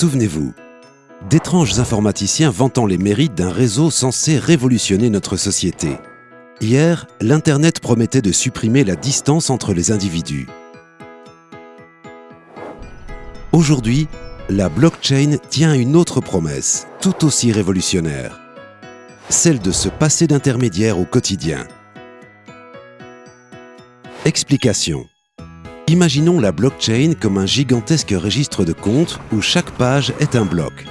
Souvenez-vous, d'étranges informaticiens vantant les mérites d'un réseau censé révolutionner notre société. Hier, l'Internet promettait de supprimer la distance entre les individus. Aujourd'hui, la blockchain tient une autre promesse, tout aussi révolutionnaire. Celle de se passer d'intermédiaire au quotidien. Explication. Imaginons la blockchain comme un gigantesque registre de comptes où chaque page est un bloc.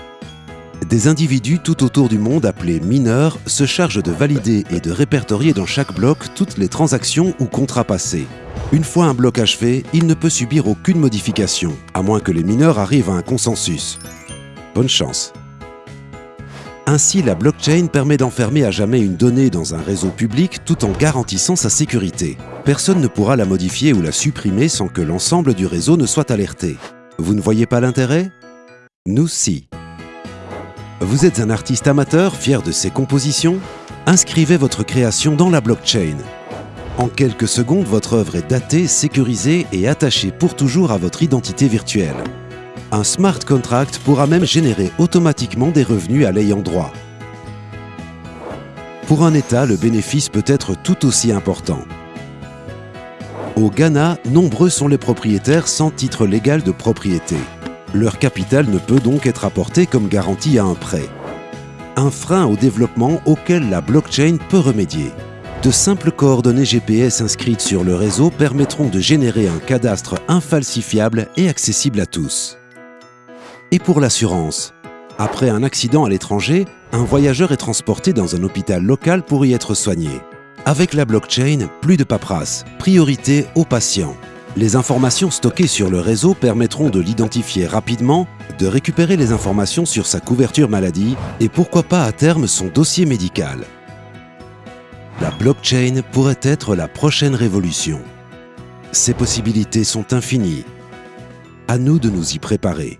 Des individus tout autour du monde appelés mineurs se chargent de valider et de répertorier dans chaque bloc toutes les transactions ou contrats passés. Une fois un bloc achevé, il ne peut subir aucune modification, à moins que les mineurs arrivent à un consensus. Bonne chance ainsi, la blockchain permet d'enfermer à jamais une donnée dans un réseau public tout en garantissant sa sécurité. Personne ne pourra la modifier ou la supprimer sans que l'ensemble du réseau ne soit alerté. Vous ne voyez pas l'intérêt? Nous si. Vous êtes un artiste amateur fier de ses compositions? Inscrivez votre création dans la blockchain. En quelques secondes, votre œuvre est datée, sécurisée et attachée pour toujours à votre identité virtuelle. Un smart contract pourra même générer automatiquement des revenus à l'ayant droit. Pour un État, le bénéfice peut être tout aussi important. Au Ghana, nombreux sont les propriétaires sans titre légal de propriété. Leur capital ne peut donc être apporté comme garantie à un prêt. Un frein au développement auquel la blockchain peut remédier. De simples coordonnées GPS inscrites sur le réseau permettront de générer un cadastre infalsifiable et accessible à tous. Et pour l'assurance Après un accident à l'étranger, un voyageur est transporté dans un hôpital local pour y être soigné. Avec la blockchain, plus de paperasse, priorité aux patients. Les informations stockées sur le réseau permettront de l'identifier rapidement, de récupérer les informations sur sa couverture maladie et pourquoi pas à terme son dossier médical. La blockchain pourrait être la prochaine révolution. Ses possibilités sont infinies. À nous de nous y préparer.